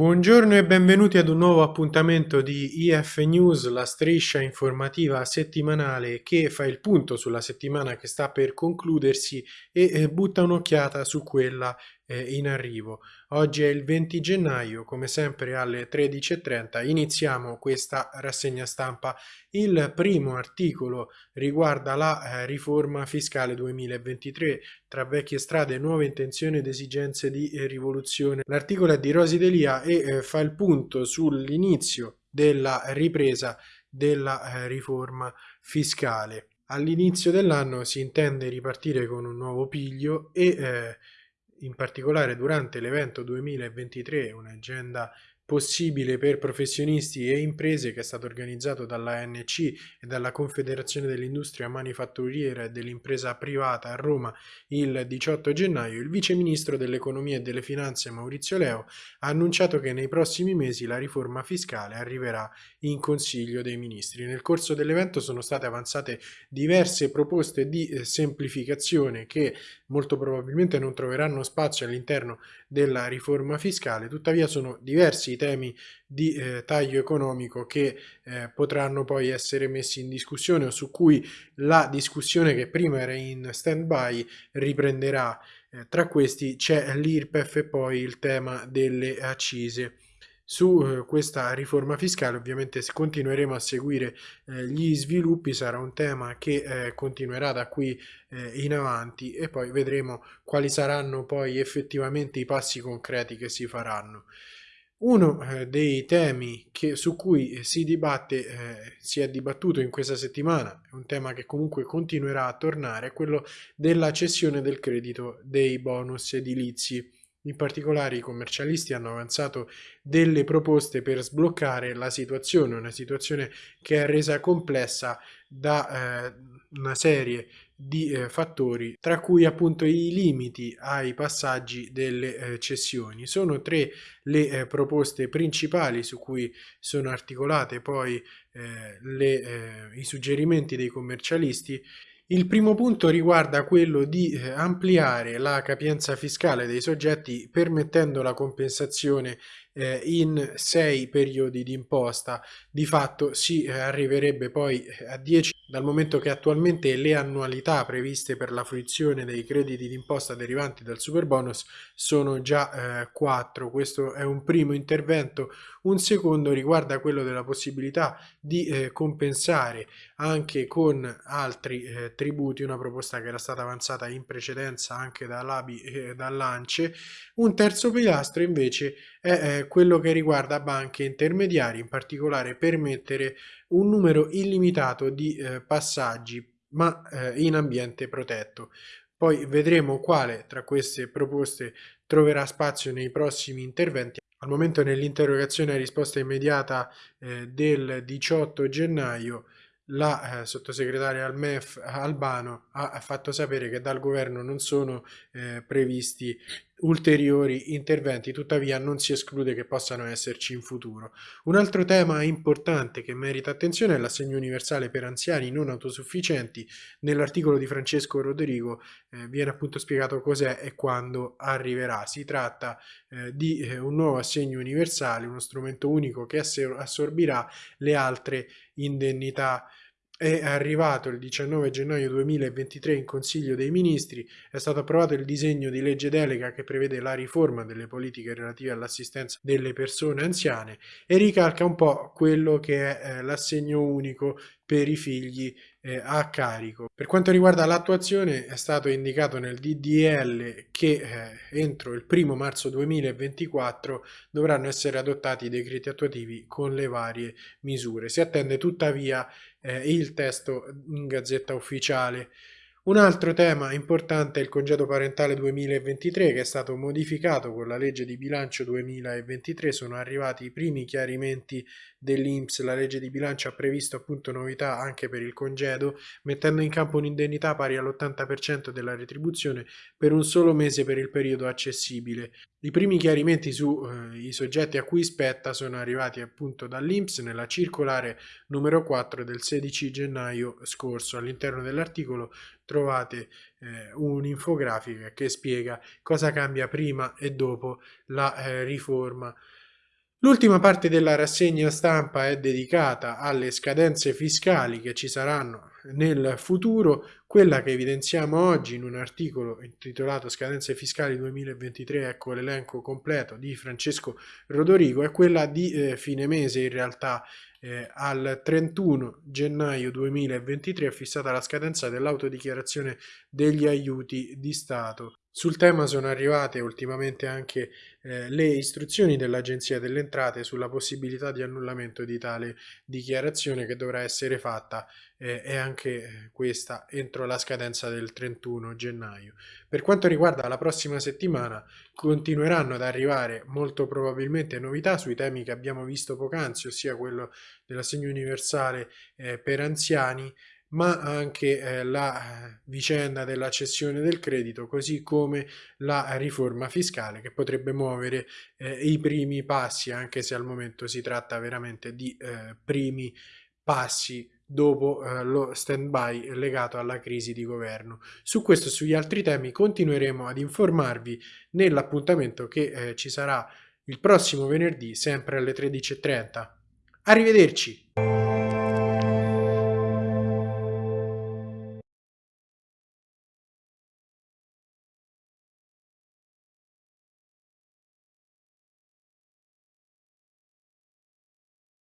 Buongiorno e benvenuti ad un nuovo appuntamento di IF News, la striscia informativa settimanale che fa il punto sulla settimana che sta per concludersi e butta un'occhiata su quella in arrivo. Oggi è il 20 gennaio, come sempre alle 13.30 iniziamo questa rassegna stampa. Il primo articolo riguarda la eh, riforma fiscale 2023 tra vecchie strade, nuove intenzioni ed esigenze di eh, rivoluzione. L'articolo è di Rosi Delia e eh, fa il punto sull'inizio della ripresa della riforma fiscale. All'inizio dell'anno si intende ripartire con un nuovo piglio e eh, in particolare durante l'evento 2023, un'agenda possibile per professionisti e imprese che è stato organizzato dalla ANC e dalla Confederazione dell'Industria Manifatturiera e dell'Impresa Privata a Roma il 18 gennaio, il Vice Ministro dell'Economia e delle Finanze Maurizio Leo ha annunciato che nei prossimi mesi la riforma fiscale arriverà in Consiglio dei Ministri. Nel corso dell'evento sono state avanzate diverse proposte di eh, semplificazione che molto probabilmente non troveranno spazio all'interno della riforma fiscale, tuttavia sono diversi i temi di eh, taglio economico che eh, potranno poi essere messi in discussione o su cui la discussione che prima era in stand by riprenderà. Eh, tra questi c'è l'IRPEF e poi il tema delle accise. Su eh, questa riforma fiscale ovviamente continueremo a seguire eh, gli sviluppi, sarà un tema che eh, continuerà da qui in avanti e poi vedremo quali saranno poi effettivamente i passi concreti che si faranno. Uno eh, dei temi che, su cui si dibatte, eh, si è dibattuto in questa settimana, un tema che comunque continuerà a tornare, è quello della cessione del credito dei bonus edilizi. In particolare i commercialisti hanno avanzato delle proposte per sbloccare la situazione, una situazione che è resa complessa da eh, una serie di eh, fattori, tra cui appunto i limiti ai passaggi delle eh, cessioni. Sono tre le eh, proposte principali su cui sono articolate poi eh, le, eh, i suggerimenti dei commercialisti il primo punto riguarda quello di eh, ampliare la capienza fiscale dei soggetti permettendo la compensazione eh, in sei periodi di imposta. Di fatto si eh, arriverebbe poi a 10 dal momento che attualmente le annualità previste per la fruizione dei crediti d'imposta derivanti dal super bonus sono già eh, 4. Questo è un primo intervento. Un secondo riguarda quello della possibilità di eh, compensare anche con altri eh, tributi, una proposta che era stata avanzata in precedenza anche dall'ABI e dall'ANCE. Un terzo pilastro invece è quello che riguarda banche intermediari, in particolare permettere un numero illimitato di eh, passaggi ma eh, in ambiente protetto. Poi vedremo quale tra queste proposte troverà spazio nei prossimi interventi. Al momento nell'interrogazione a risposta immediata eh, del 18 gennaio la eh, sottosegretaria al MEF Albano ha, fatto sapere che dal governo non sono eh, previsti ulteriori interventi, tuttavia non si esclude che possano esserci in futuro. Un altro tema importante che merita attenzione è l'assegno universale per anziani non autosufficienti. Nell'articolo di Francesco Rodrigo eh, viene appunto spiegato cos'è e quando arriverà. Si tratta eh, di eh, un nuovo assegno universale, uno strumento unico che assorbirà le altre indennità è arrivato il 19 gennaio 2023 in Consiglio dei Ministri, è stato approvato il disegno di legge delega che prevede la riforma delle politiche relative all'assistenza delle persone anziane e ricalca un po' quello che è eh, l'assegno unico per i figli a carico. Per quanto riguarda l'attuazione è stato indicato nel DDL che eh, entro il 1 marzo 2024 dovranno essere adottati i decreti attuativi con le varie misure. Si attende tuttavia eh, il testo in gazzetta ufficiale. Un altro tema importante è il congedo parentale 2023 che è stato modificato con la legge di bilancio 2023, sono arrivati i primi chiarimenti dell'Inps, la legge di bilancio ha previsto appunto novità anche per il congedo, mettendo in campo un'indennità pari all'80% della retribuzione per un solo mese per il periodo accessibile. I primi chiarimenti sui eh, soggetti a cui spetta sono arrivati appunto dall'Inps nella circolare numero 4 del 16 gennaio scorso. All'interno dell'articolo trovate eh, un'infografica che spiega cosa cambia prima e dopo la eh, riforma L'ultima parte della rassegna stampa è dedicata alle scadenze fiscali che ci saranno nel futuro, quella che evidenziamo oggi in un articolo intitolato Scadenze fiscali 2023, ecco l'elenco completo di Francesco Rodorigo, è quella di eh, fine mese in realtà eh, al 31 gennaio 2023 è fissata la scadenza dell'autodichiarazione degli aiuti di Stato. Sul tema sono arrivate ultimamente anche eh, le istruzioni dell'Agenzia delle Entrate sulla possibilità di annullamento di tale dichiarazione che dovrà essere fatta eh, e anche eh, questa entro la scadenza del 31 gennaio. Per quanto riguarda la prossima settimana continueranno ad arrivare molto probabilmente novità sui temi che abbiamo visto poc'anzi, ossia quello dell'assegno universale eh, per anziani ma anche eh, la eh, vicenda della cessione del credito, così come la riforma fiscale che potrebbe muovere eh, i primi passi, anche se al momento si tratta veramente di primi passi dopo lo stand-by legato alla crisi di governo. Su questo e sugli altri temi continueremo ad informarvi nell'appuntamento che ci sarà il prossimo venerdì, sempre alle 13.30. Arrivederci!